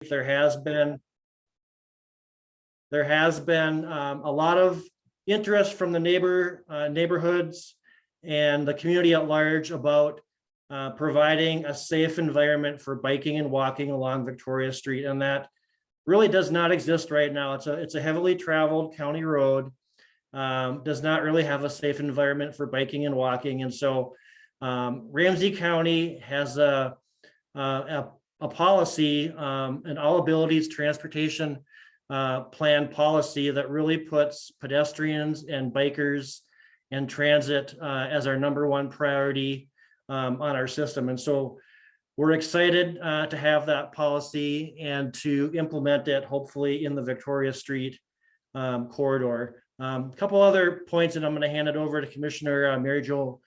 there has been there has been um, a lot of interest from the neighbor uh, neighborhoods and the community at large about uh, providing a safe environment for biking and walking along Victoria Street. And that really does not exist right now. It's a, it's a heavily traveled county road. Um, does not really have a safe environment for biking and walking. And so um, Ramsey County has a, a, a, a policy, um, an all abilities transportation uh, plan policy that really puts pedestrians and bikers and transit uh, as our number one priority um, on our system. And so we're excited uh, to have that policy and to implement it hopefully in the Victoria Street um, corridor. Um, a couple other points, and I'm going to hand it over to Commissioner uh, Mary Jo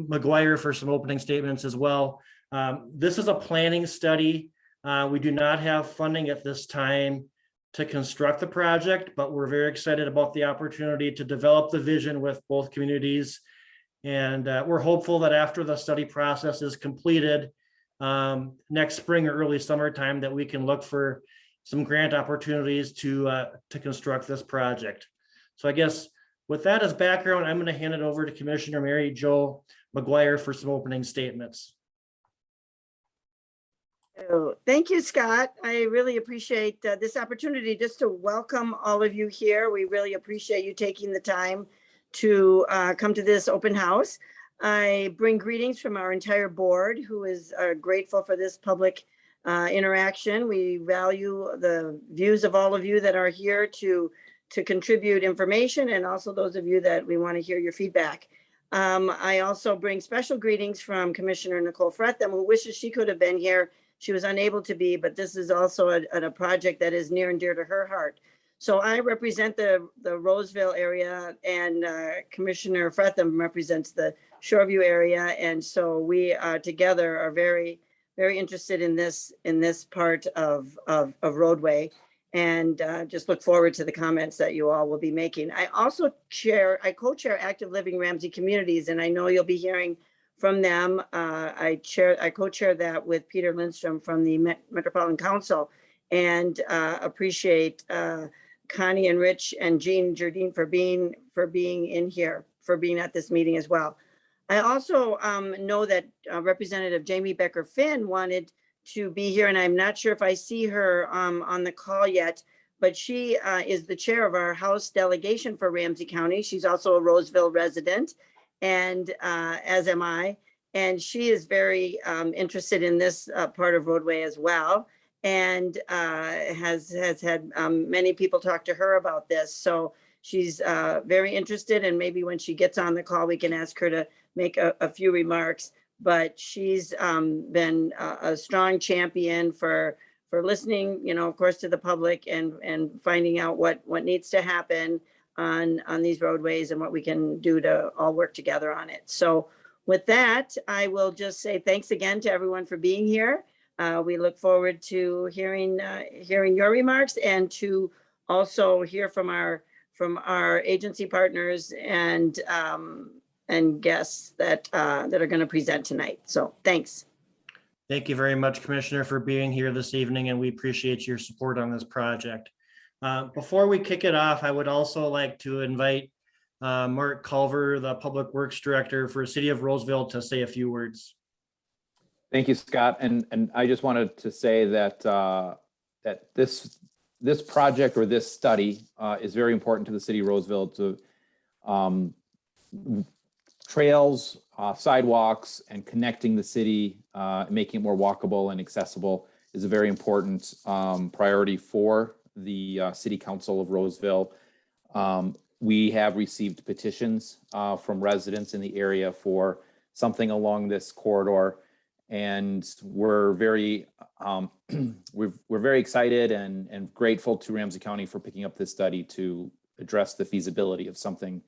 McGuire for some opening statements as well. Um, this is a planning study. Uh, we do not have funding at this time to construct the project, but we're very excited about the opportunity to develop the vision with both communities. And uh, we're hopeful that after the study process is completed um, next spring or early summertime, that we can look for some grant opportunities to uh, to construct this project. So I guess with that as background, I'm going to hand it over to Commissioner Mary Jo McGuire for some opening statements. Oh, Thank you, Scott. I really appreciate uh, this opportunity just to welcome all of you here. We really appreciate you taking the time to uh, come to this open house. I bring greetings from our entire board who is uh, grateful for this public uh, interaction. We value the views of all of you that are here to, to contribute information and also those of you that we want to hear your feedback. Um, I also bring special greetings from Commissioner Nicole Frethem, who wishes she could have been here she was unable to be, but this is also a, a project that is near and dear to her heart. So I represent the, the Roseville area and uh, Commissioner Frethem represents the Shoreview area. And so we uh, together are very, very interested in this, in this part of, of, of roadway. And uh, just look forward to the comments that you all will be making. I also chair, I co-chair Active Living Ramsey Communities, and I know you'll be hearing from them. Uh, I chair, I co-chair that with Peter Lindstrom from the Met- Metropolitan Council and uh, appreciate uh, Connie and Rich and Jean Jardine for being, for being in here, for being at this meeting as well. I also um, know that uh, Representative Jamie Becker Finn wanted to be here and I'm not sure if I see her um, on the call yet, but she uh, is the chair of our House delegation for Ramsey County. She's also a Roseville resident and uh, as am I. And she is very um, interested in this uh, part of roadway as well and uh, has has had um, many people talk to her about this. So she's uh, very interested and maybe when she gets on the call, we can ask her to make a, a few remarks. But she's um, been a, a strong champion for for listening, you know, of course, to the public and and finding out what what needs to happen on, on these roadways and what we can do to all work together on it. So with that, I will just say thanks again to everyone for being here. Uh, we look forward to hearing, uh, hearing your remarks and to also hear from our, from our agency partners and, um, and guests that, uh, that are going to present tonight. So thanks. Thank you very much, Commissioner, for being here this evening, and we appreciate your support on this project. Uh, Before we kick it off, I would also like to invite uh, Marc Culver, the Public Works Director for City of Roseville, to say a few words. Thank you, Scott. And, and I just wanted to say that, uh, that this, this project or this study uh, is very important to the city of Roseville to um, trails, uh, sidewalks, and connecting the city, making it more walkable and accessible is a very important um, priority for the uh, City Council of Roseville. Um, we have received petitions uh, from residents in the area for something along this corridor. And we're very, um, we're, we're very excited and, and grateful to Ramsey County for picking up this study to address the feasibility of something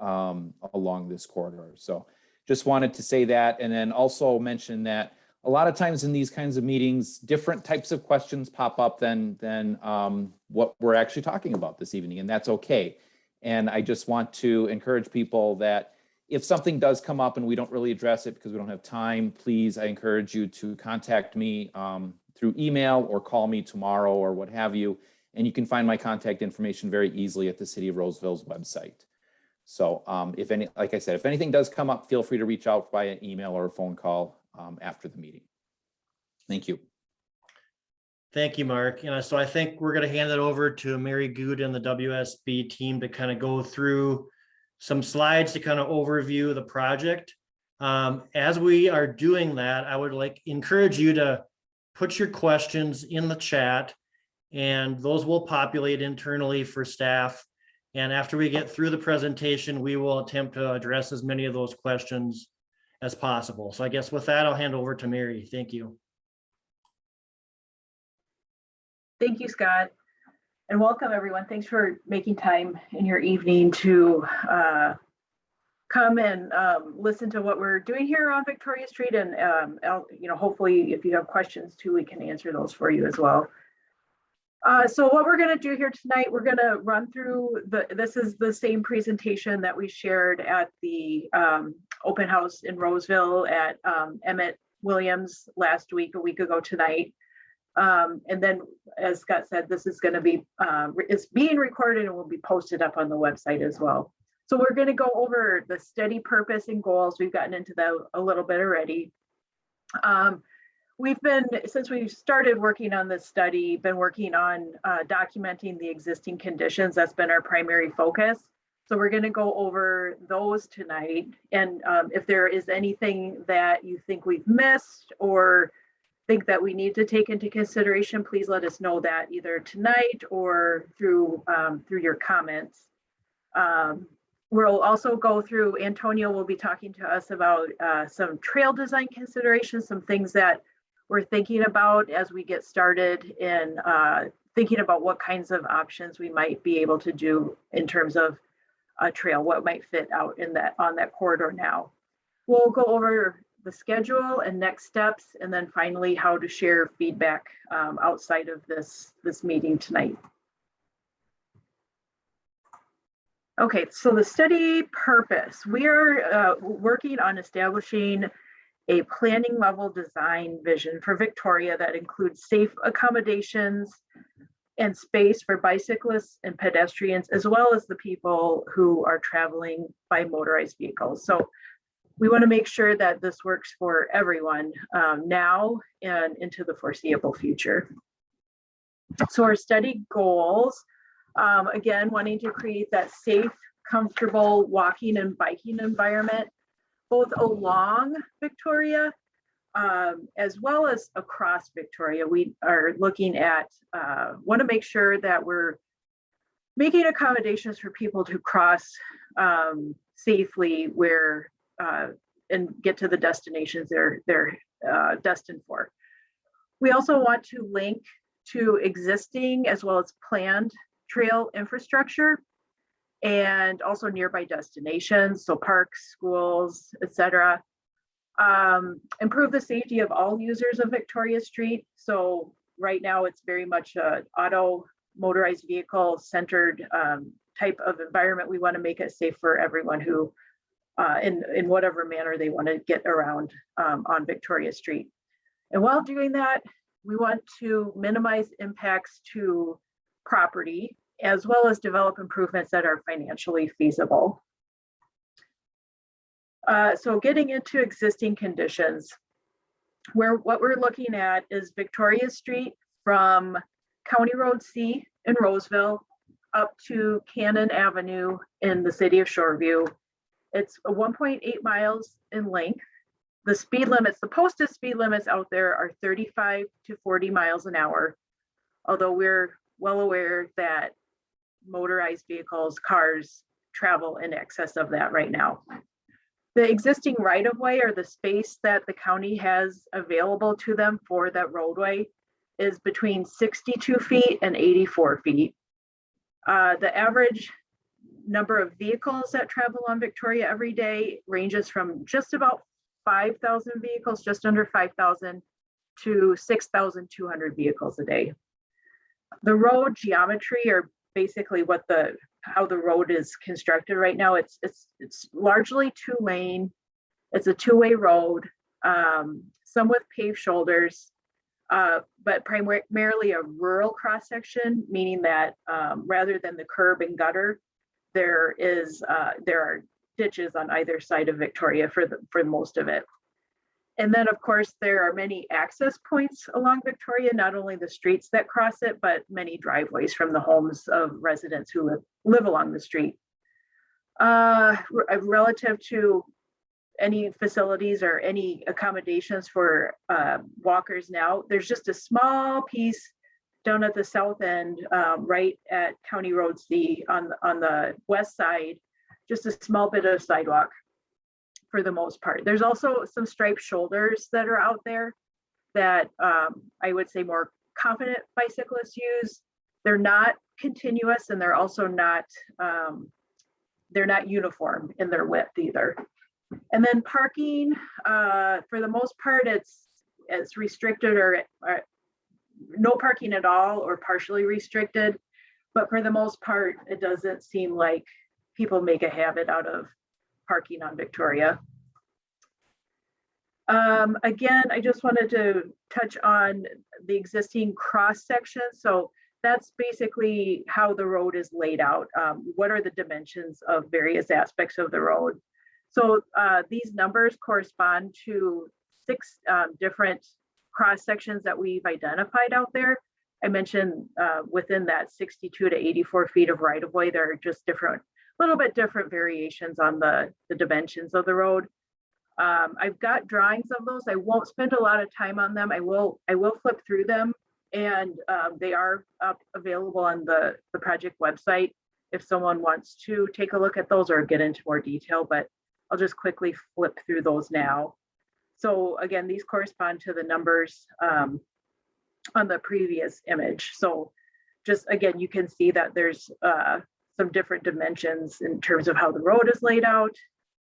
um, along this corridor. So just wanted to say that and then also mention that a lot of times in these kinds of meetings, different types of questions pop up than, than um, what we're actually talking about this evening, and that's okay. And I just want to encourage people that if something does come up and we don't really address it because we don't have time, please, I encourage you to contact me um, through email or call me tomorrow or what have you. And you can find my contact information very easily at the City of Roseville's website. So um, if any, like I said, if anything does come up, feel free to reach out via email or a phone call um, after the meeting. Thank you. Thank you, Marc. You know, so I think we're gonna hand it over to Mary Good and the WSB team to kind of go through some slides to kind of overview the project. Um, as we are doing that, I would like encourage you to put your questions in the chat and those will populate internally for staff. And after we get through the presentation, we will attempt to address as many of those questions as possible. So I guess with that, I'll hand over to Mary. Thank you. Thank you, Scott. And welcome, everyone. Thanks for making time in your evening to uh, come and um, listen to what we're doing here on Victoria Street. And, um, you know, hopefully if you have questions too, we can answer those for you as well. Uh, So what we're going to do here tonight, we're going to run through the, this is the same presentation that we shared at the um, open house in Roseville at um, Emmett Williams last week, a week ago tonight. Um, and then, as Scott said, this is gonna be, uh, it's being recorded and will be posted up on the website as well. So we're gonna go over the study purpose and goals. We've gotten into that a little bit already. Um, we've been, since we started working on this study, been working on, uh, documenting the existing conditions. That's been our primary focus. So we're gonna go over those tonight. And, um, if there is anything that you think we've missed or think that we need to take into consideration, please let us know that either tonight or through, um, through your comments. Um, We'll also go through, Antonio will be talking to us about uh, some trail design considerations, some things that we're thinking about as we get started in uh, thinking about what kinds of options we might be able to do in terms of a trail, what might fit out in that, on that corridor now. We'll go over the schedule and next steps, and then finally how to share feedback um, outside of this, this meeting tonight. Okay, so the study purpose, we are uh, working on establishing a planning level design vision for Victoria that includes safe accommodations and space for bicyclists and pedestrians, as well as the people who are traveling by motorized vehicles. So we want to make sure that this works for everyone um, now and into the foreseeable future. So our study goals, um, again, wanting to create that safe, comfortable walking and biking environment, both along Victoria um, as well as across Victoria. We are looking at, uh, want to make sure that we're making accommodations for people to cross um, safely where uh, and get to the destinations they're they're uh, destined for. We also want to link to existing as well as planned trail infrastructure and also nearby destinations, so parks, schools, etc. Um, improve the safety of all users of Victoria Street. So right now it's very much a auto motorized vehicle centered um, type of environment. We want to make it safe for everyone who uh, in, in whatever manner they want to get around um, on Victoria Street. And while doing that, we want to minimize impacts to property as well as develop improvements that are financially feasible. Uh, so getting into existing conditions, where what we're looking at is Victoria Street from County Road C in Roseville up to Cannon Avenue in the city of Shoreview. It's 1.8 miles in length. The speed limits, the posted speed limits out there are 35 to 40 miles an hour. Although we're well aware that motorized vehicles, cars travel in excess of that right now. The existing right of way or the space that the county has available to them for that roadway is between 62 feet and 84 feet. Uh, the average number of vehicles that travel on Victoria every day ranges from just about 5,000 vehicles, just under 5,000 to 6,200 vehicles a day. The road geometry or basically what the how the road is constructed right now. It's it's it's largely two lane. It's a two way road, um, some with paved shoulders. Uh, but primarily a rural cross-section, meaning that um, rather than the curb and gutter, there is, uh, there are ditches on either side of Victoria for the, for most of it. And then, of course, there are many access points along Victoria, not only the streets that cross it, but many driveways from the homes of residents who live, live along the street. Uh, relative to any facilities or any accommodations for uh, walkers now, there's just a small piece down at the south end, um, right at County Road C on, on the west side, just a small bit of sidewalk for the most part. There's also some striped shoulders that are out there that um, I would say more confident bicyclists use. They're not continuous and they're also not, um, they're not uniform in their width either. And then parking, uh, for the most part, it's, it's restricted or, or no parking at all or partially restricted. But for the most part, it doesn't seem like people make a habit out of parking on Victoria. Um, again, I just wanted to touch on the existing cross section. So that's basically how the road is laid out. Um, what are the dimensions of various aspects of the road? So uh, these numbers correspond to six um, different cross sections that we've identified out there. I mentioned uh, within that 62 to 84 feet of right of way, there are just different, little bit different variations on the, the dimensions of the road. Um, I've got drawings of those. I won't spend a lot of time on them. I will, I will flip through them and um, they are up available on the, the project website if someone wants to take a look at those or get into more detail, but I'll just quickly flip through those now. So again, these correspond to the numbers um, on the previous image. So just again, you can see that there's uh, some different dimensions in terms of how the road is laid out.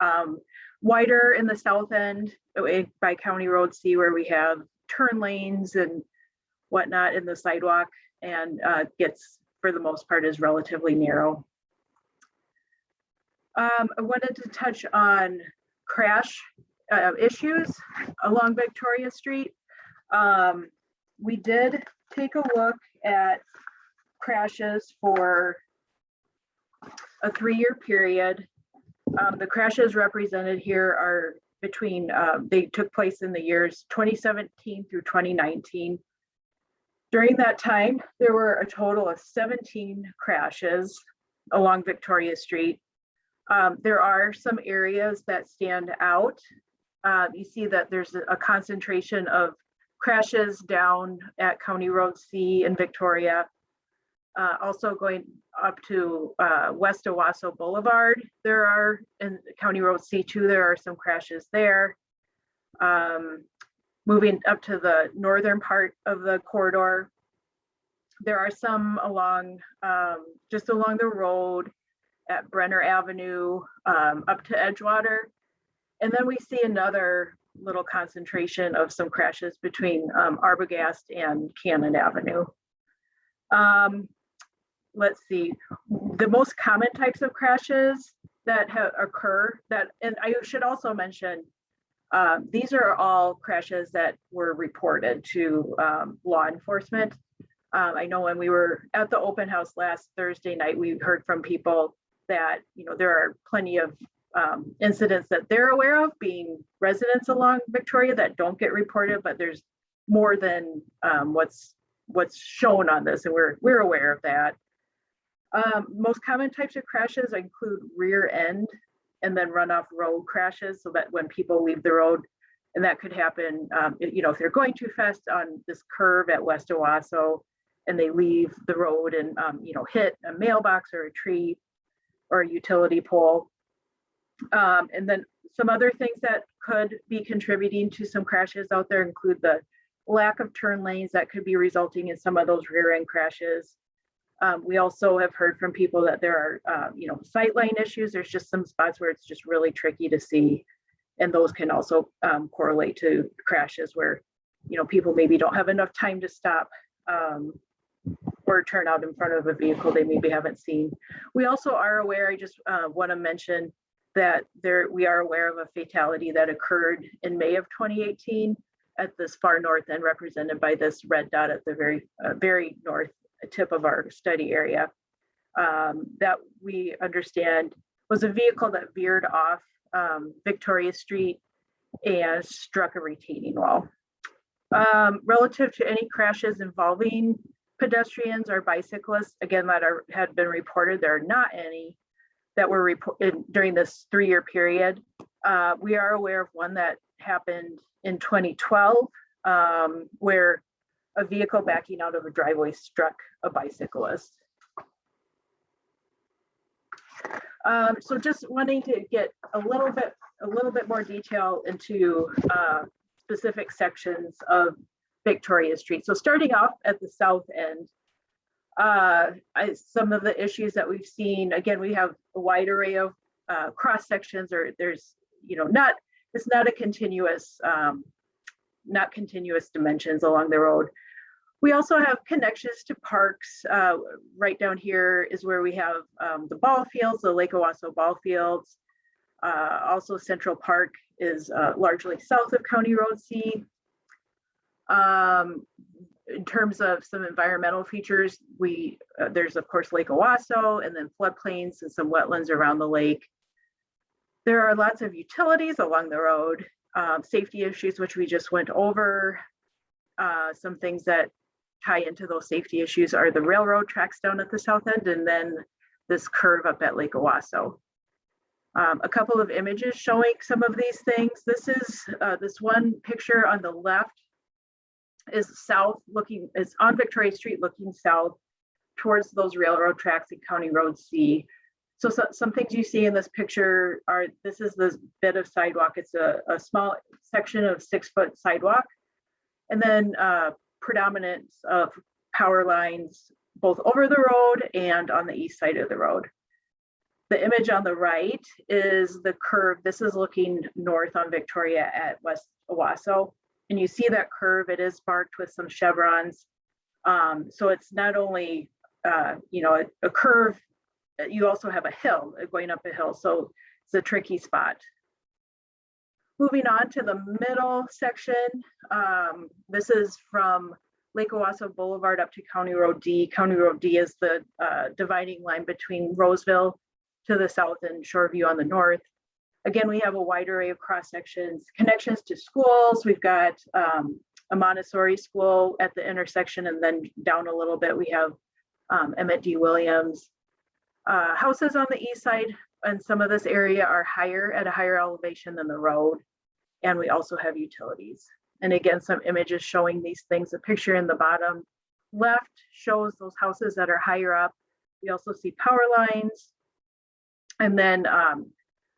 Um, wider in the south end uh, by County Road C where we have turn lanes and whatnot in the sidewalk and uh, gets, for the most part, is relatively narrow. Um, I wanted to touch on crash uh, issues along Victoria Street. Um, we did take a look at crashes for a three-year period. Um, the crashes represented here are between, um, they took place in the years 2017 through 2019. During that time, there were a total of 17 crashes along Victoria Street. Um, there are some areas that stand out. Uh, you see that there's a concentration of crashes down at County Road C in Victoria. Uh, also going up to uh, West Owasso Boulevard, there are in County Road C2, there are some crashes there. Um, moving up to the northern part of the corridor, there are some along um, just along the road at Brenner Avenue um, up to Edgewater. And then we see another little concentration of some crashes between um, Arbogast and Cannon Avenue. Um, let's see, the most common types of crashes that occur that, and I should also mention, uh, these are all crashes that were reported to um, law enforcement. Um, I know when we were at the open house last Thursday night, we heard from people that, you know, there are plenty of um, incidents that they're aware of being residents along Victoria that don't get reported, but there's more than um, what's what's shown on this, and we're we're aware of that. Um, most common types of crashes include rear end and then runoff road crashes, so that when people leave the road, and that could happen, um, you know, if they're going too fast on this curve at West Owasso, and they leave the road and um, you know hit a mailbox or a tree or a utility pole. Um, and then some other things that could be contributing to some crashes out there include the lack of turn lanes that could be resulting in some of those rear end crashes. Um, we also have heard from people that there are, uh, you know, sightline issues. There's just some spots where it's just really tricky to see. And those can also um, correlate to crashes where, you know, people maybe don't have enough time to stop um, or turn out in front of a vehicle they maybe haven't seen. We also are aware, I just uh, want to mention that there we are aware of a fatality that occurred in May of 2018 at this far north end represented by this red dot at the very, uh, very north tip of our study area. um, That we understand was a vehicle that veered off um, Victoria Street and struck a retaining wall. Um, Relative to any crashes involving pedestrians or bicyclists, again, that are, had been reported, there are not any that were reported during this three-year period. Uh, we are aware of one that happened in 2012, um, where a vehicle backing out of a driveway struck a bicyclist. Um, so just wanting to get a little bit, a little bit more detail into uh, specific sections of Victoria Street. So starting off at the south end, uh, I, some of the issues that we've seen, again, we have a wide array of uh, cross sections or there's, you know, not, it's not a continuous, um, not continuous dimensions along the road. We also have connections to parks. Uh, right down here is where we have um, the ball fields, the Lake Owasso ball fields. Uh, also Central Park is uh, largely south of County Road C. Um, in terms of some environmental features, we, uh, there's of course Lake Owasso and then floodplains and some wetlands around the lake. There are lots of utilities along the road, um, safety issues, which we just went over. Uh, some things that tie into those safety issues are the railroad tracks down at the south end and then this curve up at Lake Owasso. Um, a couple of images showing some of these things. This is uh, this one picture on the left is south looking, is on Victoria Street looking south towards those railroad tracks in County Road C. So, so some things you see in this picture are, this is this bit of sidewalk. It's a, a small section of six foot sidewalk. And then uh, predominance of power lines both over the road and on the east side of the road. The image on the right is the curve. This is looking north on Victoria at West Owasso. And you see that curve, it is marked with some chevrons. Um, so it's not only, uh, you know, a, a curve, you also have a hill uh, going up a hill. So it's a tricky spot. Moving on to the middle section, um, this is from Lake Owasso Boulevard up to County Road D. County Road D is the uh, dividing line between Roseville to the south and Shoreview on the north. Again, we have a wide array of cross sections, connections to schools. We've got um, a Montessori school at the intersection, and then down a little bit, we have um, Emmett D. Williams. Uh, houses on the east side and some of this area are higher at a higher elevation than the road. And we also have utilities. And again, some images showing these things. A picture in the bottom left shows those houses that are higher up. We also see power lines. And then um,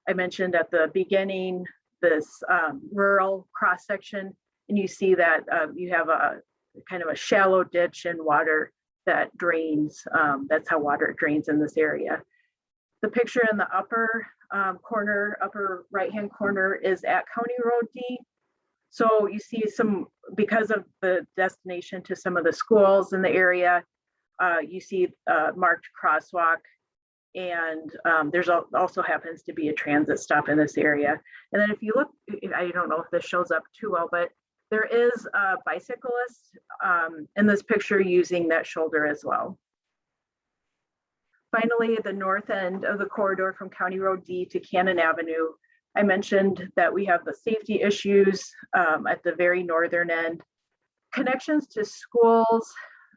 I mentioned at the beginning, this um, rural cross section, and you see that uh, you have a kind of a shallow ditch and water that drains. Um, that's how water drains in this area. The picture in the upper um, corner, upper right-hand corner is at County Road D. So you see some, because of the destination to some of the schools in the area, uh, you see uh, marked crosswalk and um, there's al also happens to be a transit stop in this area. And then if you look, I don't know if this shows up too well, but there is a bicyclist um, in this picture using that shoulder as well. Finally, the north end of the corridor from County Road D to Cannon Avenue, I mentioned that we have the safety issues um, at the very northern end. Connections to schools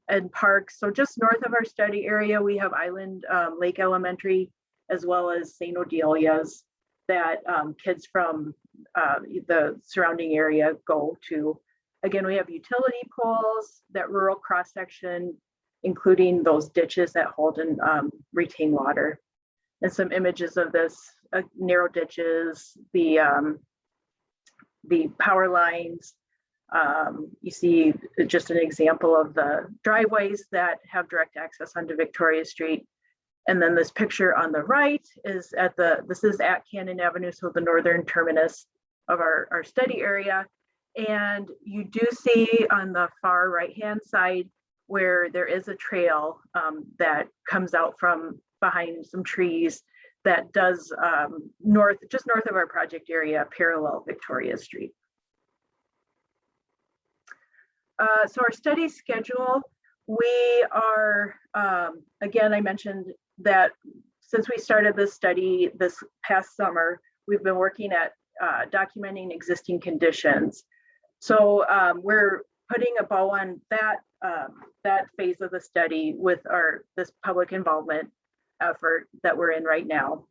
and parks. So just north of our study area, we have Island um, Lake Elementary, as well as St. Odilia's that um, kids from uh, the surrounding area go to. Again, we have utility poles, that rural cross section, including those ditches that hold and um, retain water. And some images of this uh, narrow ditches, the um, the power lines. Um, you see just an example of the driveways that have direct access onto Victoria Street. And then this picture on the right is at the, this is at Cannon Avenue, so the northern terminus of our, our study area. And you do see on the far right-hand side where there is a trail um, that comes out from behind some trees that does um, north, just north of our project area, parallel Victoria Street. uh, so our study schedule, we are, um, again, I mentioned that since we started this study this past summer, we've been working at uh, documenting existing conditions. So um, we're putting a bow on that um, that phase of the study with our this public involvement effort that we're in right now.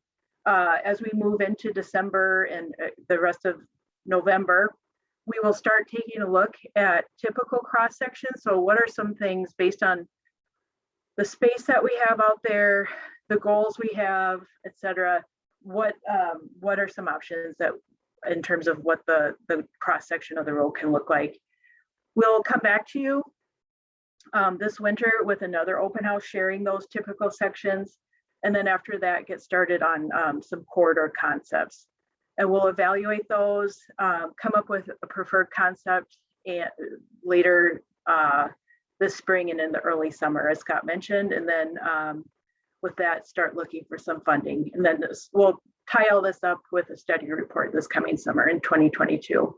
Uh, as we move into December and uh, the rest of November, we will start taking a look at typical cross sections. So what are some things based on the space that we have out there, the goals we have, et cetera, what um, what are some options that in terms of what the the cross section of the road can look like? We'll come back to you um, this winter with another open house sharing those typical sections. And then after that, get started on um, some corridor concepts. And we'll evaluate those, um, come up with a preferred concept and later uh, this spring and in the early summer, as Scott mentioned. And then um, with that, start looking for some funding. And then this, we'll tie all this up with a study report this coming summer in 2022.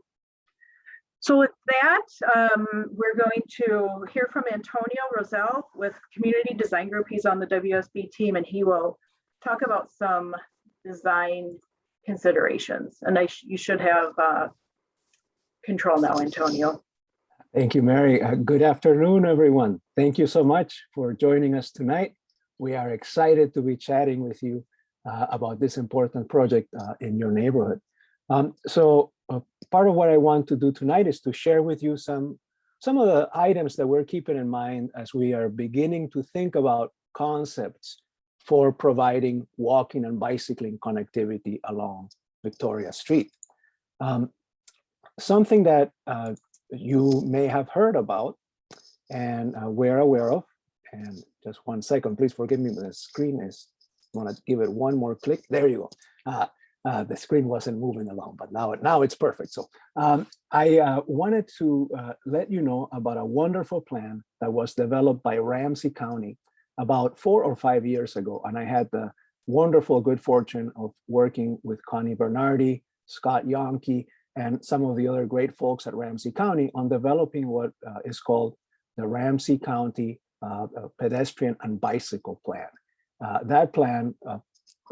So with that, um, we're going to hear from Antonio Rosell with Community Design Group. He's on the WSB team and he will talk about some design considerations. And I sh you should have uh, control now, Antonio. Thank you, Mary. Uh, good afternoon, everyone. Thank you so much for joining us tonight. We are excited to be chatting with you about this important project uh, in your neighborhood. Um, so uh, part of what I want to do tonight is to share with you some, some of the items that we're keeping in mind as we are beginning to think about concepts for providing walking and bicycling connectivity along Victoria Street. Um, something that uh, you may have heard about and uh, we're aware of, and just one second, please forgive me, the screen is, want to give it one more click. There you go. Uh, uh, the screen wasn't moving along, but now, now it's perfect. So um, I uh, wanted to uh, let you know about a wonderful plan that was developed by Ramsey County about four or five years ago. And I had the wonderful good fortune of working with Connie Bernardi, Scott Yonke, and some of the other great folks at Ramsey County on developing what uh, is called the Ramsey County uh, Pedestrian and Bicycle Plan. Uh, that plan uh,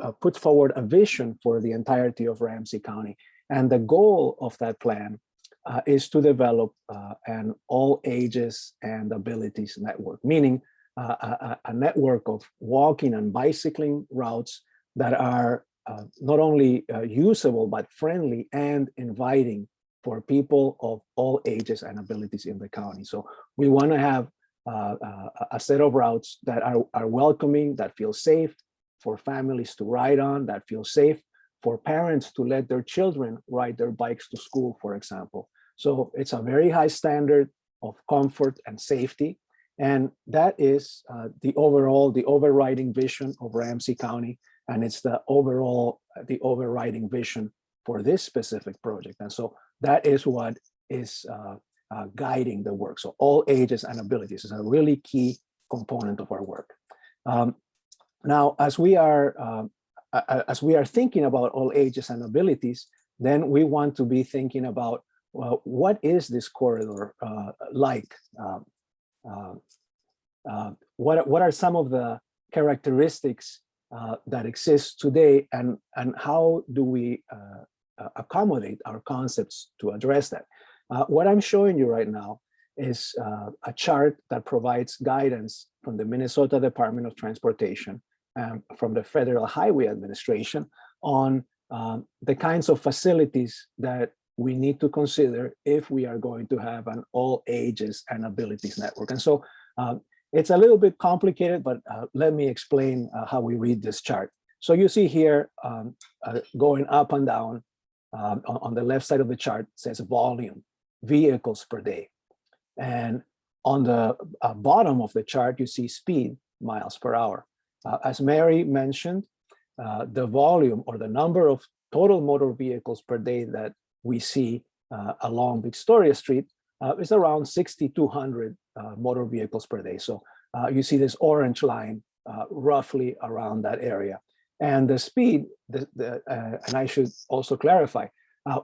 uh, puts forward a vision for the entirety of Ramsey County. And the goal of that plan is to develop an all ages and abilities network, meaning a, a, network of walking and bicycling routes that are not only usable, but friendly and inviting for people of all ages and abilities in the county. So we want to have a set of routes that are, are welcoming, that feel safe, for families to ride on that feel safe, for parents to let their children ride their bikes to school, for example. So it's a very high standard of comfort and safety. And that is uh, the overall, the overriding vision of Ramsey County. And it's the overall, the overriding vision for this specific project. And so that is what is uh, uh, guiding the work. So all ages and abilities is a really key component of our work. Um, now, as we are um, as we are thinking about all ages and abilities, then we want to be thinking about well, what is this corridor uh, like? Um, uh, uh, what what are some of the characteristics uh, that exist today, and and how do we uh, uh, accommodate our concepts to address that? What I'm showing you right now is a chart that provides guidance from the Minnesota Department of Transportation um, from the Federal Highway Administration on um, the kinds of facilities that we need to consider if we are going to have an all ages and abilities network. And so um, it's a little bit complicated, but uh, let me explain uh, how we read this chart. So you see here um, uh, going up and down um, on, the left side of the chart says volume, vehicles per day. And on the uh, bottom of the chart, you see speed, miles per hour. Uh, as Mary mentioned, uh, the volume or the number of total motor vehicles per day that we see uh, along Victoria Street uh, is around 6,200 uh, motor vehicles per day. So you see this orange line roughly around that area. And the speed, the, the, and I should also clarify,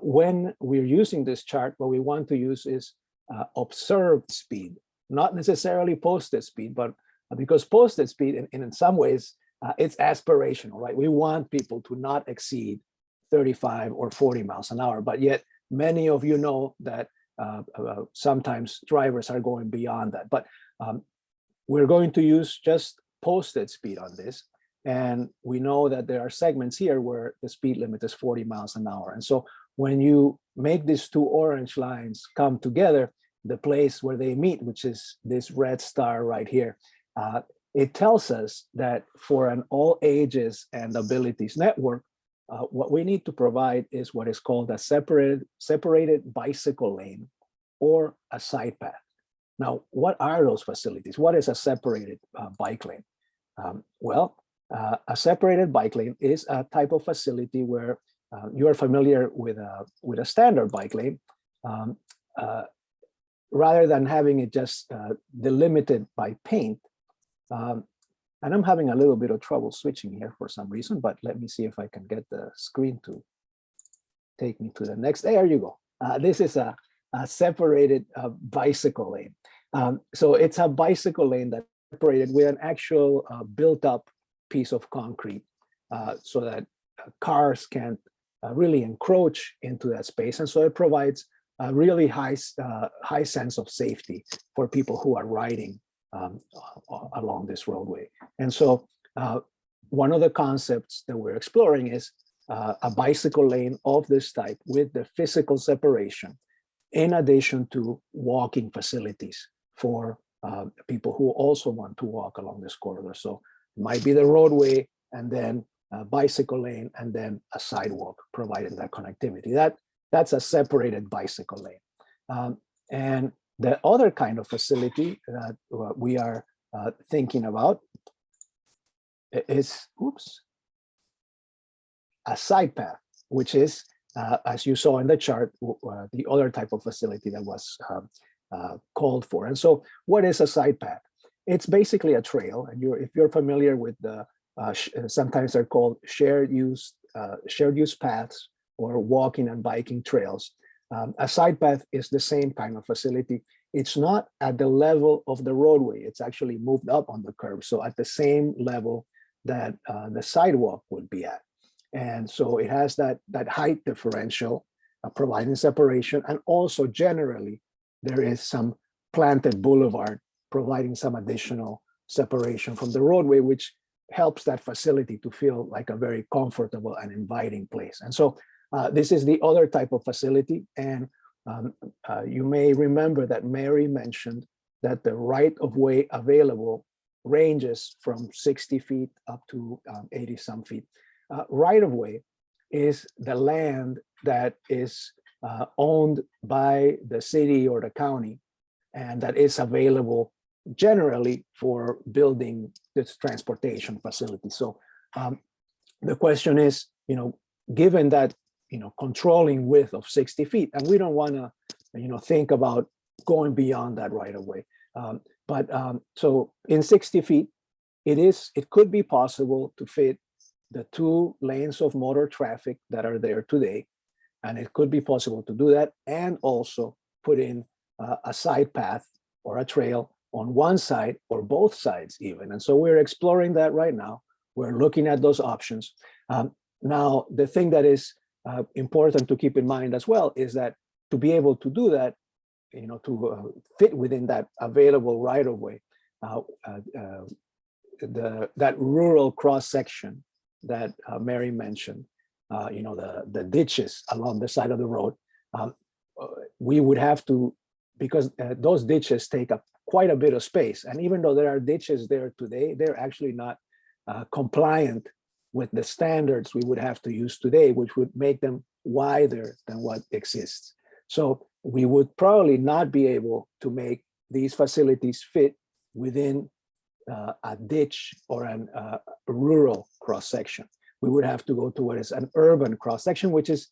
when we're using this chart, what we want to use is uh, observed speed, not necessarily posted speed, but because posted speed in, in some ways, uh, it's aspirational, right? We want people to not exceed 35 or 40 miles an hour, but yet many of you know that uh, uh, sometimes drivers are going beyond that. But um, we're going to use just posted speed on this. And we know that there are segments here where the speed limit is 40 miles an hour. And so when you make these two orange lines come together, the place where they meet, which is this red star right here, uh, it tells us that for an all ages and abilities network, uh, what we need to provide is what is called a separated, separated bicycle lane or a side path. Now, what are those facilities? What is a separated uh, bike lane? Um, well, uh, a separated bike lane is a type of facility where uh, you are familiar with a, with a standard bike lane. Um, uh, rather than having it just uh, delimited by paint, um, and I'm having a little bit of trouble switching here for some reason, but let me see if I can get the screen to take me to the next. There you go. Uh, this is a, a separated uh, bicycle lane. Um, so it's a bicycle lane that's separated with an actual uh, built up piece of concrete so that cars can't really encroach into that space. And so it provides a really high, high sense of safety for people who are riding um, along this roadway. And so uh, one of the concepts that we're exploring is uh, a bicycle lane of this type with the physical separation, in addition to walking facilities for uh, people who also want to walk along this corridor. So it might be the roadway and then a bicycle lane and then a sidewalk providing that connectivity. That, that's a separated bicycle lane. Um, and the other kind of facility that we are uh, thinking about is, oops, a side path, which is, uh, as you saw in the chart, uh, the other type of facility that was um, uh, called for. And so what is a side path? It's basically a trail. And you're, if you're familiar with the, uh, sometimes they're called shared use, uh, shared use paths or walking and biking trails. Um, a side path is the same kind of facility. It's not at the level of the roadway. It's actually moved up on the curb. So at the same level that uh, the sidewalk would be at. And so it has that, that height differential, uh, providing separation. And also generally, there is some planted boulevard providing some additional separation from the roadway, which helps that facility to feel like a very comfortable and inviting place. And so uh, this is the other type of facility. And um, uh, you may remember that Mary mentioned that the right of way available ranges from 60 feet up to um, 80 some feet. Uh, right of way is the land that is uh, owned by the city or the county and that is available generally for building this transportation facility. So um, the question is, you know, given that you know, controlling width of 60 feet. And we don't want to, you know, think about going beyond that right away. Um, but um, so in 60 feet, it is, it could be possible to fit the two lanes of motor traffic that are there today. And it could be possible to do that and also put in uh, a side path or a trail on one side or both sides even. And so we're exploring that right now. We're looking at those options. Um, now, the thing that is uh, important to keep in mind as well is that to be able to do that, you know, to uh, fit within that available right of way, uh, uh, uh the that rural cross section that uh, Mary mentioned, you know, the the ditches along the side of the road, um, we would have to because those ditches take up quite a bit of space, and even though there are ditches there today, they're actually not compliant with the standards we would have to use today, which would make them wider than what exists. So we would probably not be able to make these facilities fit within uh, a ditch or an uh, rural cross section. We would have to go towards an urban cross section, which is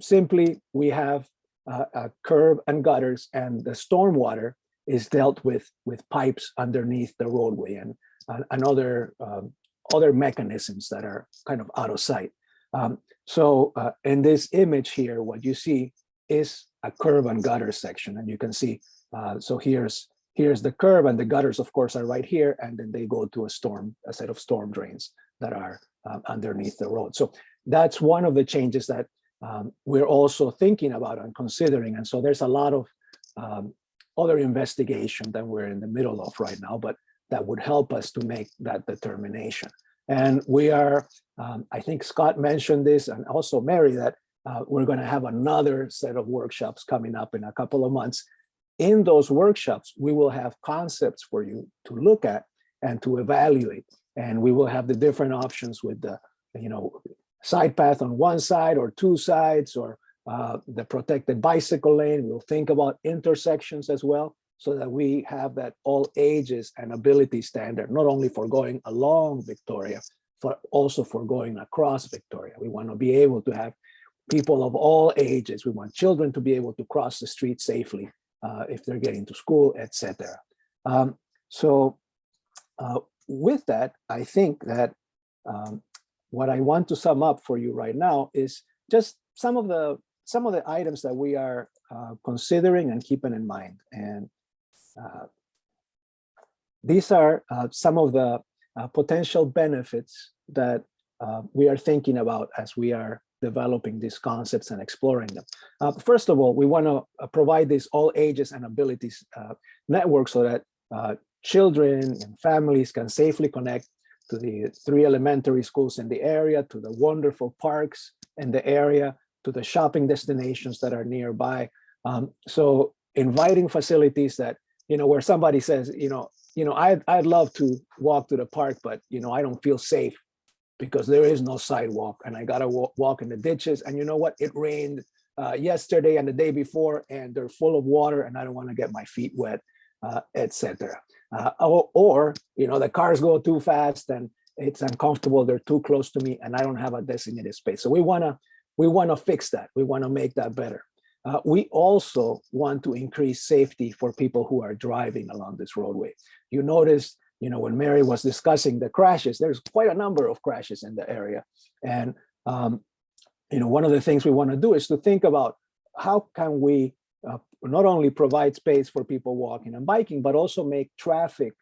simply we have uh, a curb and gutters and the stormwater is dealt with with pipes underneath the roadway and uh, another um, other mechanisms that are kind of out of sight. Um, so uh, in this image here, what you see is a curb and gutter section, and you can see Uh, so here's here's the curb and the gutters, of course, are right here, and then they go to a storm, a set of storm drains that are um, underneath the road. So that's one of the changes that um, we're also thinking about and considering. And so there's a lot of um, other investigation that we're in the middle of right now, but that would help us to make that determination. And we are, um, I think Scott mentioned this and also Mary, that uh, we're going to have another set of workshops coming up in a couple of months. In those workshops, we will have concepts for you to look at and to evaluate. And we will have the different options with the, you know, side path on one side or two sides or uh, the protected bicycle lane. We'll think about intersections as well so that we have that all ages and ability standard, not only for going along Victoria, but also for going across Victoria. We want to be able to have people of all ages. We want children to be able to cross the street safely uh, if they're getting to school, etc. Um, so uh, with that, I think that um, what I want to sum up for you right now is just some of the some of the items that we are uh, considering and keeping in mind. And uh, these are uh, some of the uh, potential benefits that uh, we are thinking about as we are developing these concepts and exploring them. Uh, first of all, we want to provide this all ages and abilities network so that children and families can safely connect to the three elementary schools in the area, to the wonderful parks in the area, to the shopping destinations that are nearby. Um, so inviting facilities that, you know, where somebody says, you know, you know, I'd, I'd love to walk to the park, but, you know, I don't feel safe because there is no sidewalk and I gotta walk, walk in the ditches. And you know what? It rained uh, yesterday and the day before and they're full of water and I don't wanna get my feet wet, uh, etc. Uh, or, or, you know, the cars go too fast and it's uncomfortable. They're too close to me and I don't have a designated space. So we wanna we want to fix that. We want to make that better. Uh, we also want to increase safety for people who are driving along this roadway. You notice, you know, when Mary was discussing the crashes, there's quite a number of crashes in the area. And, um, you know, one of the things we want to do is to think about how can we not only provide space for people walking and biking, but also make traffic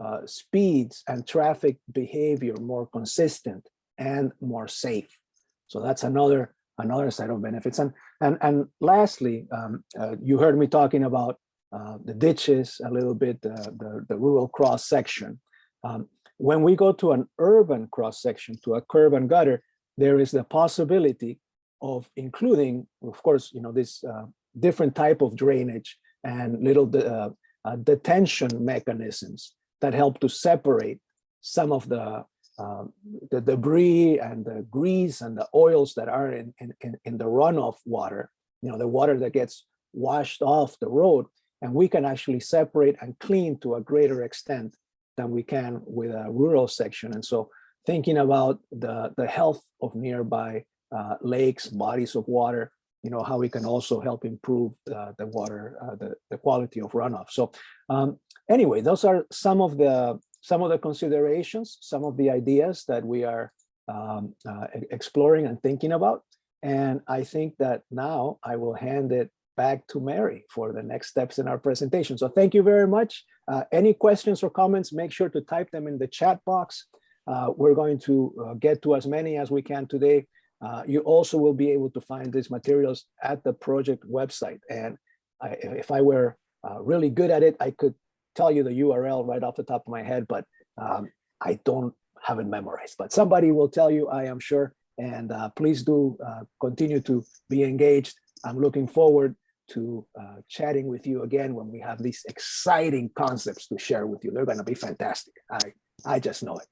uh, speeds and traffic behavior more consistent and more safe. So that's another another set of benefits. And and and lastly, um, uh, you heard me talking about uh, the ditches a little bit, uh, the the rural cross section. Um, when we go to an urban cross section, to a curb and gutter, there is the possibility of including, of course, you know, this uh, different type of drainage and little de uh, uh, detention mechanisms that help to separate some of the um, the debris and the grease and the oils that are in, in, in the runoff water, you know, the water that gets washed off the road, and we can actually separate and clean to a greater extent than we can with a rural section. And so thinking about the, the health of nearby uh, lakes, bodies of water, you know, how we can also help improve uh, the water, uh, the, the quality of runoff. So um, anyway, those are some of the some of the considerations, some of the ideas that we are um, uh, exploring and thinking about. And I think that now I will hand it back to Mary for the next steps in our presentation. So thank you very much. Uh, any questions or comments, make sure to type them in the chat box. Uh, we're going to uh, get to as many as we can today. Uh, you also will be able to find these materials at the project website. And I, if I were uh, really good at it, I could tell you the URL right off the top of my head, but um, I don't have it memorized. But somebody will tell you, I am sure. And uh, please do uh, continue to be engaged. I'm looking forward to uh, chatting with you again when we have these exciting concepts to share with you. They're going to be fantastic. I, I just know it.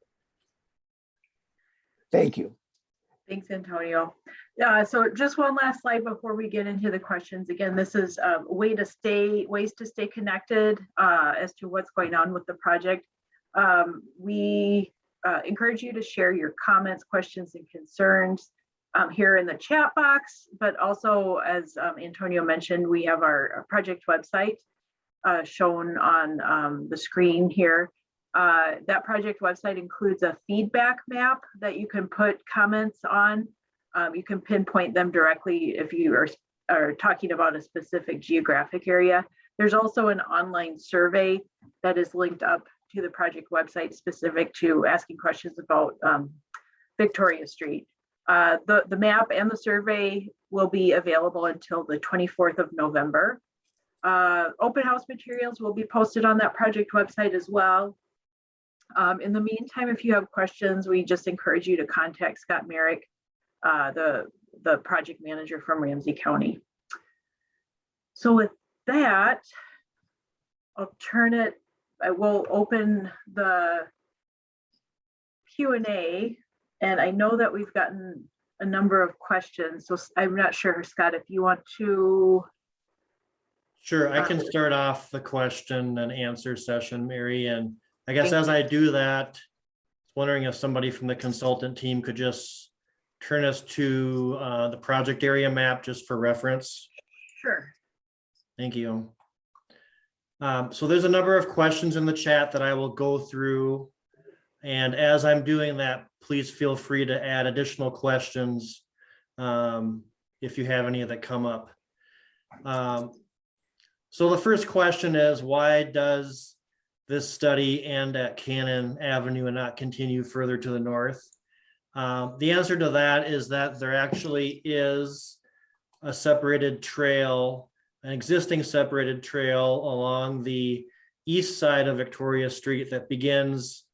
Thank you. Thanks, Antonio. So just one last slide before we get into the questions. Again, this is um, a way to stay, ways to stay connected uh, as to what's going on with the project. Um, we uh, encourage you to share your comments, questions, and concerns um, here in the chat box, but also as um, Antonio mentioned, we have our, our project website uh, shown on um, the screen here. Uh, that project website includes a feedback map that you can put comments on. Um, you can pinpoint them directly if you are, are talking about a specific geographic area. There's also an online survey that is linked up to the project website specific to asking questions about um, Victoria Street. Uh, The, the map and the survey will be available until the 24th of November. Uh, Open house materials will be posted on that project website as well. Um, In the meantime, if you have questions, we just encourage you to contact Scott Merrick, uh, the, the project manager from Ramsey County. So with that, I'll turn it, I will open the Q and A. And I know that we've gotten a number of questions, so I'm not sure, Scott, if you want to, Sure, I can Uh, start off the question and answer session, Mary, and I guess as I do that, wondering if somebody from the consultant team could just turn us to uh, the project area map just for reference. sure. Thank you. Um, so there's a number of questions in the chat that I will go through. And as I'm doing that, please feel free to add additional questions um, if you have any that come up. Um, so the first question is, why does this study end at Cannon Avenue and not continue further to the north? Um, the answer to that is that there actually is a separated trail an existing separated trail along the east side of Victoria Street that begins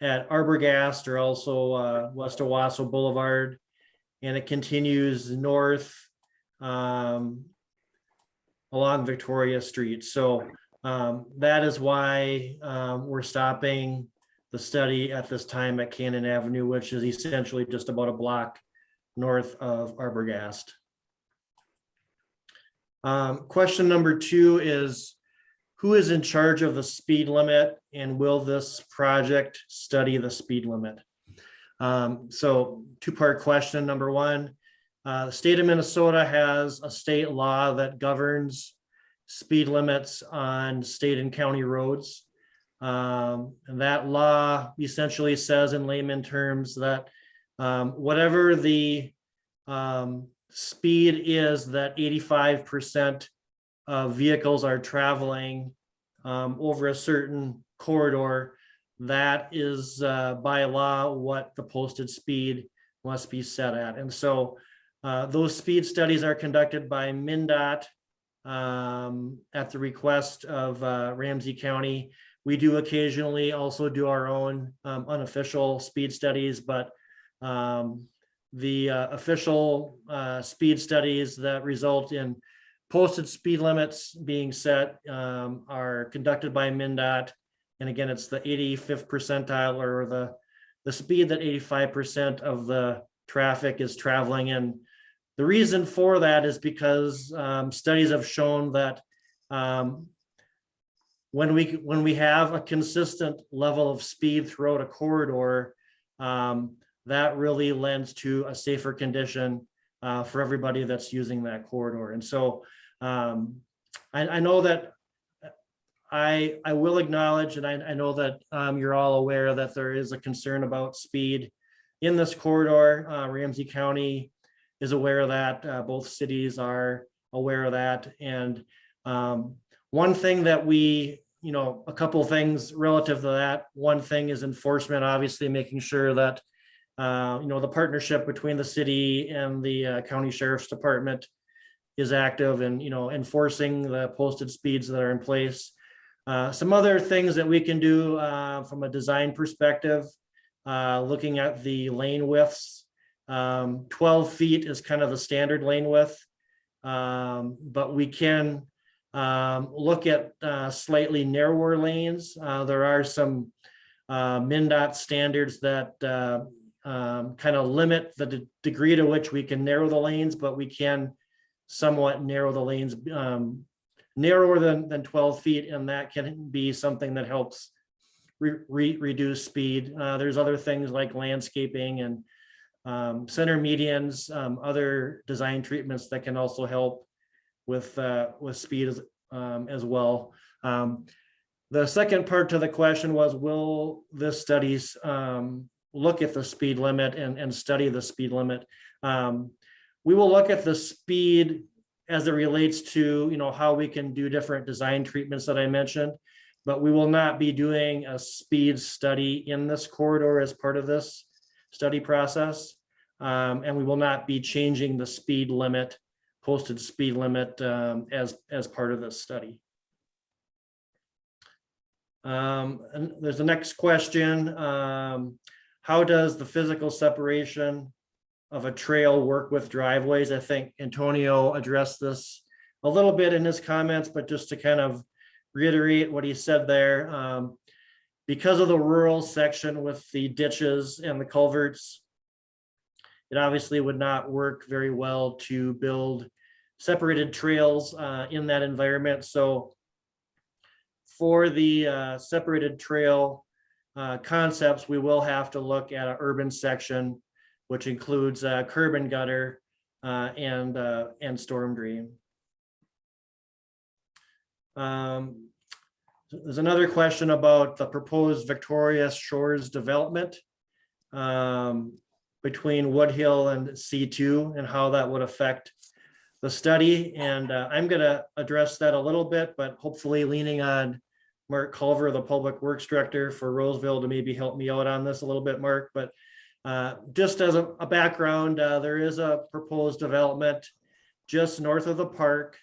at Arbogast or also uh, West Owasso Boulevard. And it continues north um, along Victoria Street. So um, that is why um, we're stopping the study at this time at Cannon Avenue, which is essentially just about a block north of Arbogast. Um, question number two is, who is in charge of the speed limit and will this project study the speed limit? Um, so two-part question. Number one, uh, the state of Minnesota has a state law that governs speed limits on state and county roads. Um, and that law essentially says in layman terms that um, whatever the um, speed is that eighty-five percent of vehicles are traveling um, over a certain corridor. That is uh, by law what the posted speed must be set at. And so uh, those speed studies are conducted by MnDOT um, at the request of uh, Ramsey County. We do occasionally also do our own um, unofficial speed studies, but um, the uh, official uh, speed studies that result in posted speed limits being set um, are conducted by MnDOT. And again, it's the 85th percentile or the, the speed that 85% of the traffic is traveling in. The reason for that is because um, studies have shown that um, when we when we have a consistent level of speed throughout a corridor, um, that really lends to a safer condition uh, for everybody that's using that corridor. And so um, I, I know that I, I will acknowledge, and I, I know that um, you're all aware that there is a concern about speed in this corridor. Uh, Ramsey County is aware of that. Uh, both cities are aware of that. And um, one thing that we, you know, a couple things relative to that. One thing is enforcement, obviously making sure that uh, you know, the partnership between the city and the uh, county sheriff's department is active and, you know, enforcing the posted speeds that are in place. Uh, some other things that we can do uh, from a design perspective, uh, looking at the lane widths. Um, 12 feet is kind of the standard lane width. Um, but we can um, look at uh, slightly narrower lanes. Uh, there are some uh, MnDOT standards that uh, um, kind of limit the de- degree to which we can narrow the lanes, but we can somewhat narrow the lanes um, narrower than, than 12 feet, and that can be something that helps re- re- reduce speed. Uh, there's other things like landscaping and um, center medians, um, other design treatments that can also help with uh, with speed as, um, as well. Um, the second part to the question was, will this studies um, look at the speed limit and, and study the speed limit? Um, we will look at the speed as it relates to, you know, how we can do different design treatments that I mentioned. But we will not be doing a speed study in this corridor as part of this study process. Um, and we will not be changing the speed limit, posted speed limit, um, as, as part of this study. Um, and there's the next question. Um, how does the physical separation of a trail work with driveways? I think Antonio addressed this a little bit in his comments, but just to kind of reiterate what he said there. Um, because of the rural section with the ditches and the culverts, it obviously would not work very well to build separated trails uh, in that environment. So for the uh, separated trail uh, concepts, we will have to look at an urban section, which includes uh, curb and gutter uh, and, uh, and storm drain. Um, There's another question about the proposed Victoria Shores development um, between Wood Hill and C2 and how that would affect the study. And uh, I'm going to address that a little bit, but hopefully leaning on Marc Culver, the Public Works Director for Roseville to maybe help me out on this a little bit, Marc. But uh, just as a, a background, uh, there is a proposed development just north of the park,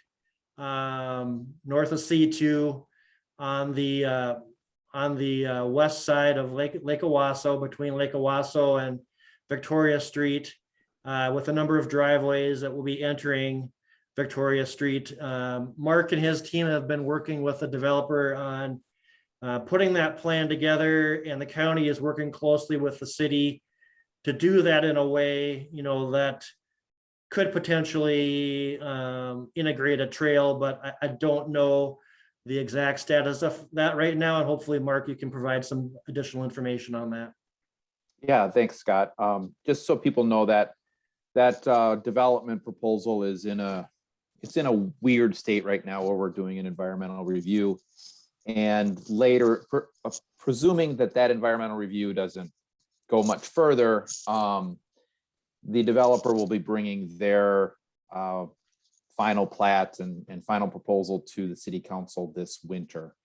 um, north of C2 on the, uh, on the uh, west side of Lake, Lake Owasso, between Lake Owasso and Victoria Street, uh, with a number of driveways that will be entering Victoria Street. Um, Marc and his team have been working with the developer on uh, putting that plan together, and the county is working closely with the city to do that in a way, you know, that could potentially um, integrate a trail, but I, I don't know the exact status of that right now, and hopefully, Marc, you can provide some additional information on that. Yeah, thanks, Scott. Um, just so people know that, that, uh, development proposal is in a, it's in a weird state right now where we're doing an environmental review. And later, pre- uh, presuming that that environmental review doesn't go much further, um, the developer will be bringing their, uh, final plat and, and final proposal to the city council this winter.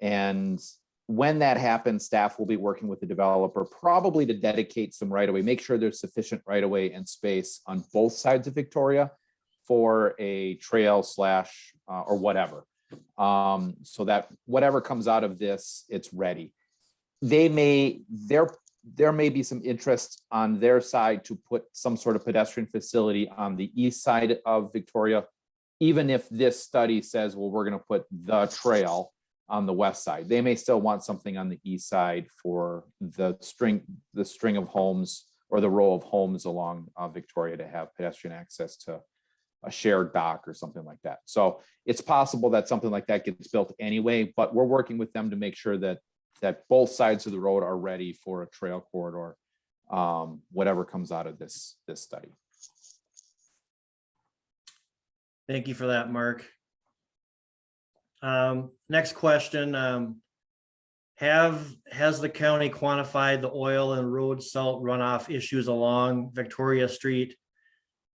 And when that happens, staff will be working with the developer, probably to dedicate some right away, make sure there's sufficient right away and space on both sides of Victoria for a trail slash, uh, or whatever. Um, so that whatever comes out of this, it's ready. They may, there, there may be some interest on their side to put some sort of pedestrian facility on the east side of Victoria. Even if this study says, well, we're gonna put the trail on the west side. They may still want something on the east side for the string, the string of homes or the row of homes along uh, Victoria to have pedestrian access to a shared dock or something like that. So it's possible that something like that gets built anyway, but we're working with them to make sure that that both sides of the road are ready for a trail corridor, um, whatever comes out of this, this study. Thank you for that, Marc. Um, next question, um, have, has the county quantified the oil and road salt runoff issues along Victoria Street?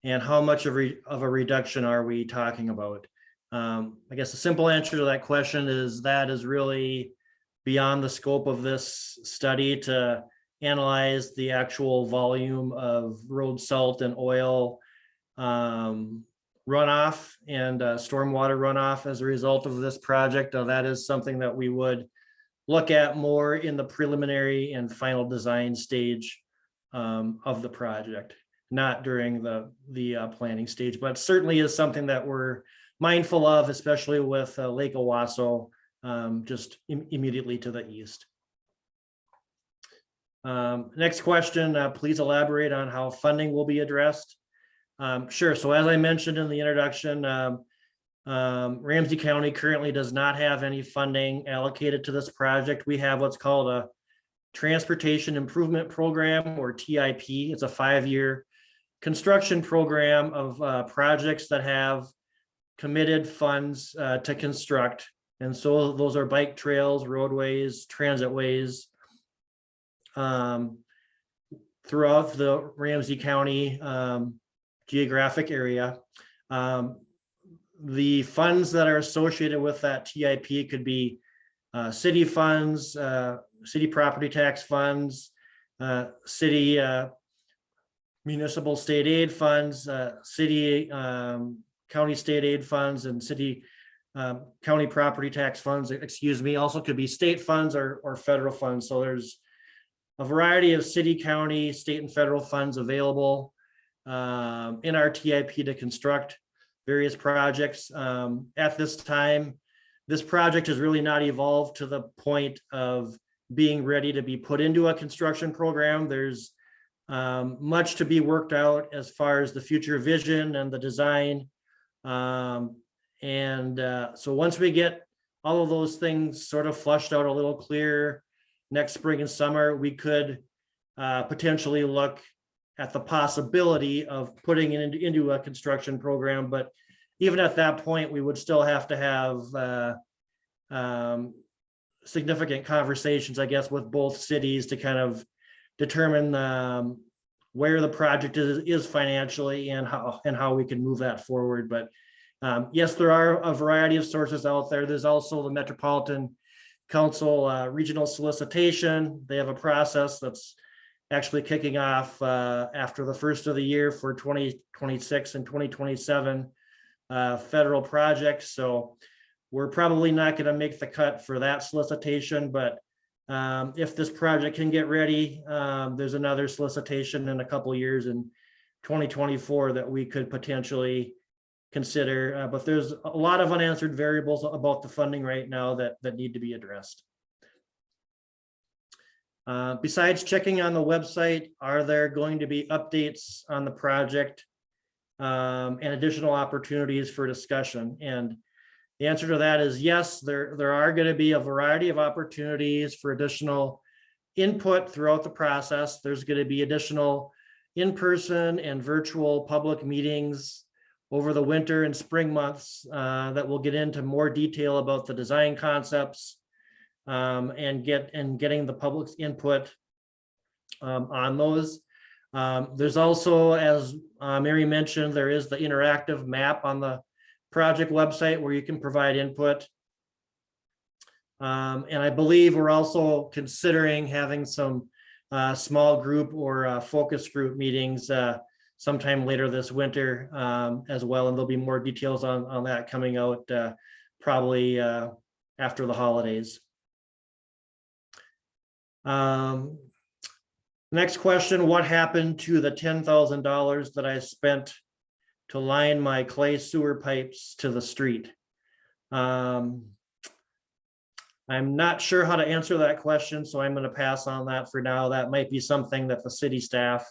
And how much of, re- of a reduction are we talking about? Um, I guess the simple answer to that question is that is really beyond the scope of this study to analyze the actual volume of road salt and oil um, runoff and uh, stormwater runoff as a result of this project. Uh, That is something that we would look at more in the preliminary and final design stage um, of the project, not during the, the uh, planning stage, but certainly is something that we're mindful of, especially with uh, Lake Owasso um, just im- immediately to the east. Um, Next question, uh, please elaborate on how funding will be addressed. Um, sure. So as I mentioned in the introduction, um, um, Ramsey County currently does not have any funding allocated to this project. We have what's called a Transportation Improvement Program or TIP. It's a five-year construction program of uh, projects that have committed funds uh, to construct. And so those are bike trails, roadways, transit ways. um, Throughout the Ramsey County um, geographic area. Um, the funds that are associated with that TIP could be uh, city funds, uh, city property tax funds, uh, city uh, municipal state aid funds, uh, city, um, county state aid funds and city um, county property tax funds, excuse me, also could be state funds or, or federal funds. So there's a variety of city, county, state and federal funds available um, in our TIP to construct various projects. Um, At this time, this project has really not evolved to the point of being ready to be put into a construction program. There's um, much to be worked out as far as the future vision and the design. Um, and uh, so once we get all of those things sort of flushed out a little clear next spring and summer, we could uh, potentially look at the possibility of putting it into, into a construction program, but even at that point, we would still have to have uh, um, significant conversations, I guess, with both cities to kind of determine um, where the project is, is financially and how, and how we can move that forward. But um, yes, there are a variety of sources out there. There's also the Metropolitan Council uh, Regional Solicitation. They have a process that's actually kicking off uh, after the first of the year for 2026 and 2027 uh, federal projects. So we're probably not going to make the cut for that solicitation, but um, if this project can get ready, um, there's another solicitation in a couple years in 2024 that we could potentially consider, uh, but there's a lot of unanswered variables about the funding right now that, that need to be addressed. Uh, besides checking on the website, are there going to be updates on the project? um, and additional opportunities for discussion? And the answer to that is yes, there, there are going to be a variety of opportunities for additional input throughout the process. There's going to be additional in-person and virtual public meetings over the winter and spring months uh, that will get into more detail about the design concepts um, and get and getting the public's input um, on those. Um, there's also, as uh, Mary mentioned, there is the interactive map on the project website where you can provide input. Um, and I believe we're also considering having some uh, small group or uh, focus group meetings uh, sometime later this winter um, as well. And there'll be more details on, on that coming out uh, probably uh, after the holidays. Um, Next question, what happened to the ten thousand dollars that I spent to line my clay sewer pipes to the street? Um, I'm not sure how to answer that question, so I'm going to pass on that for now. That might be something that the city staff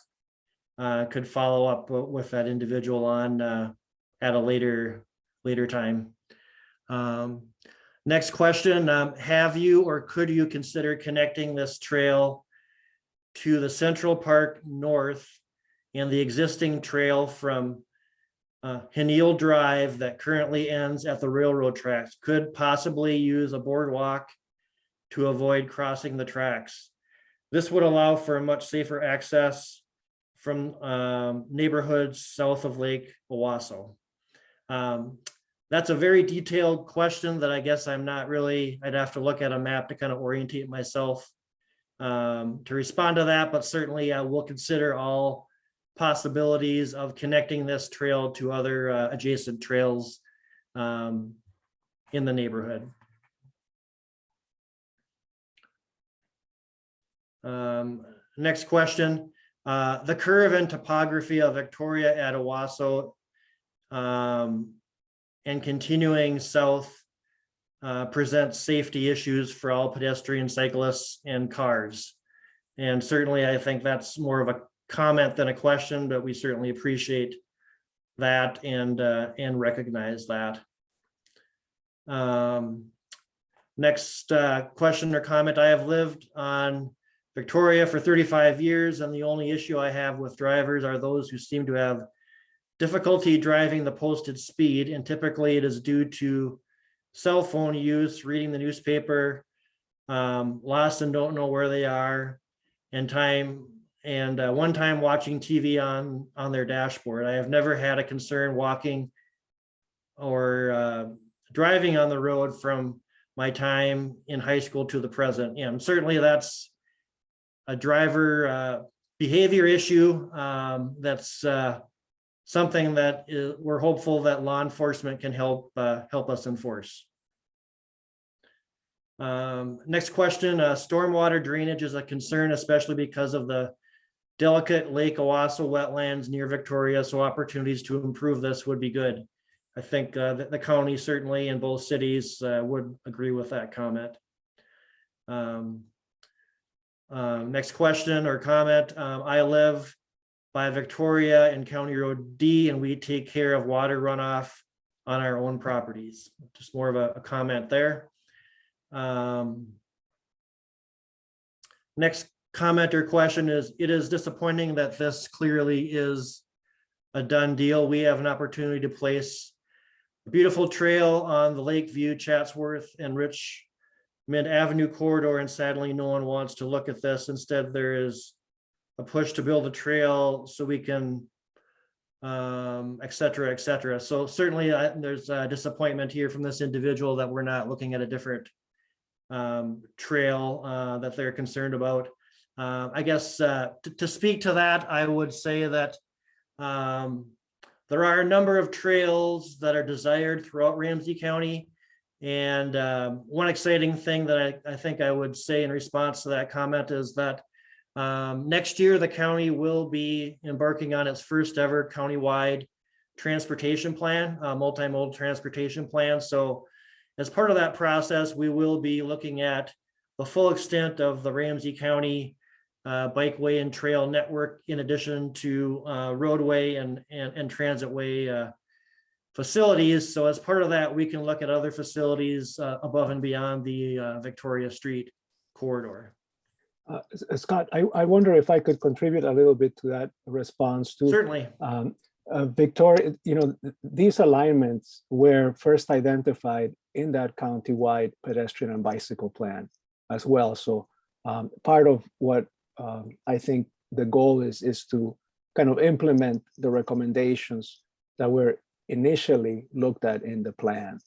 uh, could follow up with that individual on uh, at a later, later time. Um, Next question, um, have you or could you consider connecting this trail to the Central Park North and the existing trail from uh, Drive that currently ends at the railroad tracks could possibly use a boardwalk to avoid crossing the tracks. This would allow for a much safer access from um, neighborhoods south of Lake Owasso. Um, That's a very detailed question that I guess I'm not really, I'd have to look at a map to kind of orientate myself um, to respond to that, but certainly uh, we'll consider all possibilities of connecting this trail to other uh, adjacent trails um, in the neighborhood. Um, Next question, uh, the curve and topography of Victoria at Owasso um, and continuing south uh, presents safety issues for all pedestrian cyclists and cars. And certainly, I think that's more of a comment than a question, but we certainly appreciate that and, uh, and recognize that. Um, Next uh, question or comment, I have lived on Victoria for 35 years, and the only issue I have with drivers are those who seem to have difficulty driving the posted speed, and typically it is due to cell phone use, reading the newspaper, um, lost and don't know where they are, and time, and uh, one time watching TV on, on their dashboard. I have never had a concern walking or uh, driving on the road from my time in high school to the present. And certainly that's a driver uh, behavior issue um, that's uh, something that is, we're hopeful that law enforcement can help, uh, help us enforce. Um, next question, uh, stormwater drainage is a concern, especially because of the delicate Lake Owasso wetlands near Victoria, so opportunities to improve this would be good. I think, uh, that the county certainly in both cities, uh, would agree with that comment. Um, uh, next question or comment, um, I live by Victoria and County Road D, and we take care of water runoff on our own properties. Just more of a, a comment there. Um, Next comment or question is, it is disappointing that this clearly is a done deal. We have an opportunity to place a beautiful trail on the Lakeview, Chatsworth and Richmond Avenue corridor, and sadly, no one wants to look at this. Instead, there is a push to build a trail so we can um, et cetera, et cetera. So certainly uh, there's a disappointment here from this individual that we're not looking at a different um, trail uh, that they're concerned about. Uh, I guess uh, to, to speak to that, I would say that um, there are a number of trails that are desired throughout Ramsey County. And um, one exciting thing that I, I think I would say in response to that comment is that um, next year, the county will be embarking on its first ever countywide transportation plan, uh, multimodal transportation plan. So as part of that process, we will be looking at the full extent of the Ramsey County uh, bikeway and trail network in addition to uh, roadway and, and, and transitway uh, facilities. So as part of that, we can look at other facilities uh, above and beyond the uh, Victoria Street corridor. Uh, Scott, I, I wonder if I could contribute a little bit to that response too. Certainly. Um, uh, Victoria, you know, these alignments were first identified in that countywide pedestrian and bicycle plan as well. So um, part of what um, I think the goal is, is to kind of implement the recommendations that were initially looked at in the plan,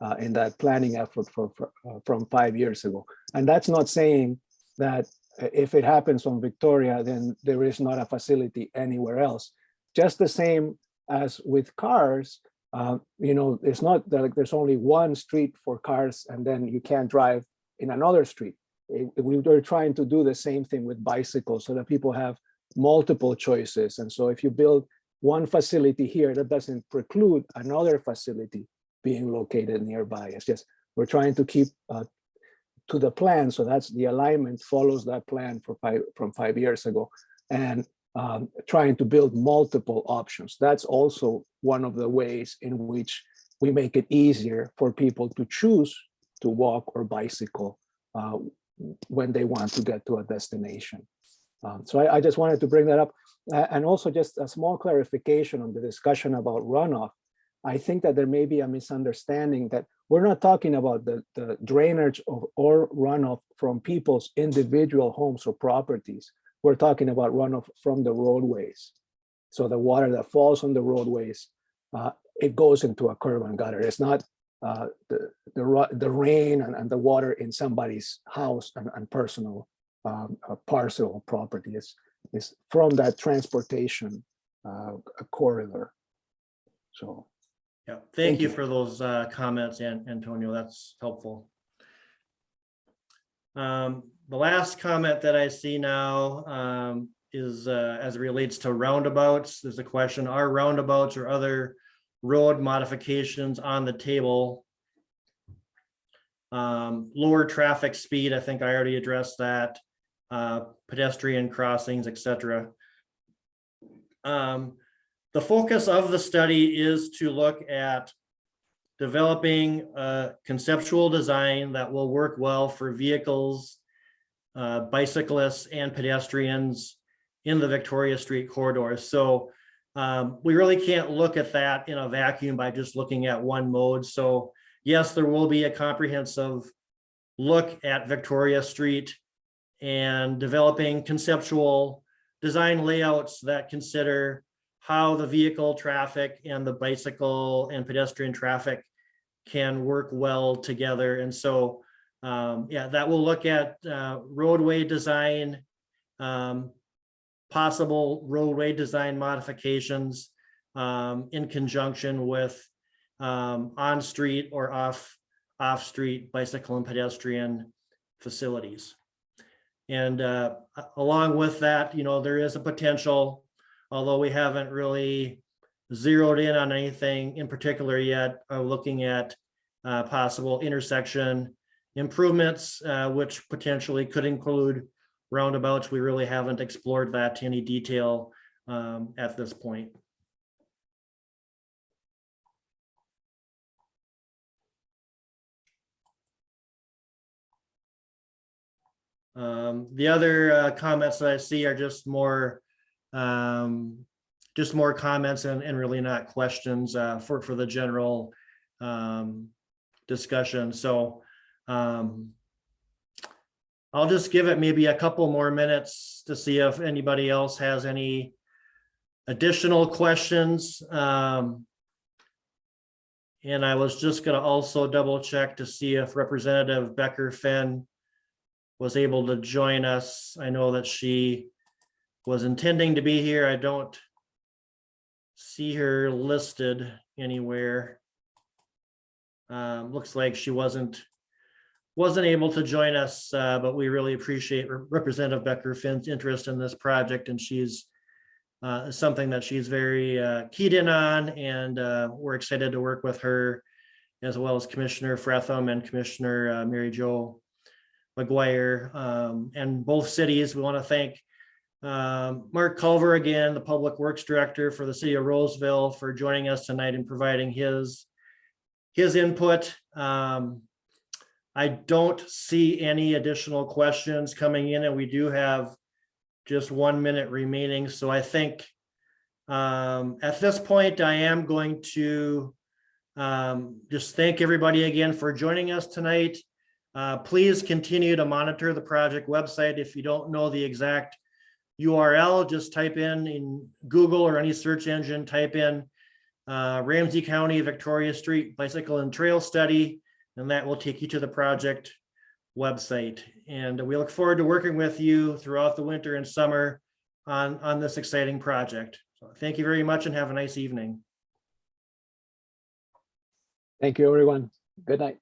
uh, in that planning effort for, for, uh, from five years ago. And that's not saying that uh, if it happens on Victoria, then there is not a facility anywhere else. Just the same as with cars, uh, you know, it's not that like there's only one street for cars and then you can't drive in another street. It- we were trying to do the same thing with bicycles so that people have multiple choices. And so if you build one facility here, that doesn't preclude another facility being located nearby. It's just, we're trying to keep uh, to the plan. So that's the alignment follows that plan five, from five years ago. And um, trying to build multiple options. That's also one of the ways in which we make it easier for people to choose to walk or bicycle uh, when they want to get to a destination. Um, so I, I just wanted to bring that up. A- and also just a small clarification on the discussion about runoff. I think that there may be a misunderstanding that we're not talking about the, the drainage of or runoff from people's individual homes or properties. We're talking about runoff from the roadways. So the water that falls on the roadways, uh, it goes into a curb and gutter. It's not uh, the, the, the rain and, and the water in somebody's house and, and personal um, uh, parcel property. It's, it's from that transportation uh, corridor. So. Yeah, thank Thank you you. for those uh, comments, Antonio. That's helpful. Um, The last comment that I see now um, is uh, as it relates to roundabouts. There's a question, are roundabouts or other road modifications on the table? Um, Lower traffic speed, I think I already addressed that. uh, Pedestrian crossings, et cetera. Um, the focus of the study is to look at developing a conceptual design that will work well for vehicles, uh, bicyclists and pedestrians in the Victoria Street corridor. So um, we really can't look at that in a vacuum by just looking at one mode. So yes, there will be a comprehensive look at Victoria Street and developing conceptual design layouts that consider how the vehicle traffic and the bicycle and pedestrian traffic can work well together. And so, um, yeah, that will look at, uh, roadway design, um, possible roadway design modifications, um, in conjunction with, um, on-street or off, off-street bicycle and pedestrian facilities. And, uh, along with that, you know, there is a potential, although we haven't really zeroed in on anything in particular yet, uh, looking at, uh, possible intersection improvements, uh, which potentially could include roundabouts. We really haven't explored that to any detail, um, at this point. Um, the other uh, comments that I see are just more, um, just more comments and, and really not questions uh, for, for the general um, discussion. So um, I'll just give it maybe a couple more minutes to see if anybody else has any additional questions. Um, and I was just gonna also double check to see if Representative Becker Finn was able to join us. I know that she was intending to be here. I don't see her listed anywhere. Um, looks like she wasn't, wasn't able to join us, uh, but we really appreciate Representative Becker Finn's interest in this project and she's uh, something that she's very uh, keyed in on and uh, we're excited to work with her as well as Commissioner Frethem and Commissioner uh, Mary Jo McGuire, um, and both cities. We want to thank um, Marc Culver again, the Public Works Director for the city of Roseville for joining us tonight and providing his his input. Um, I don't see any additional questions coming in and we do have just one minute remaining. So I think um, at this point, I am going to um, just thank everybody again for joining us tonight. Uh, please continue to monitor the project website. If you don't know the exact URL, just type in in Google or any search engine, type in uh, Ramsey County Victoria Street Bicycle and Trail Study, and that will take you to the project website. And we look forward to working with you throughout the winter and summer on, on this exciting project. So thank you very much and have a nice evening. Thank you, everyone. Good night.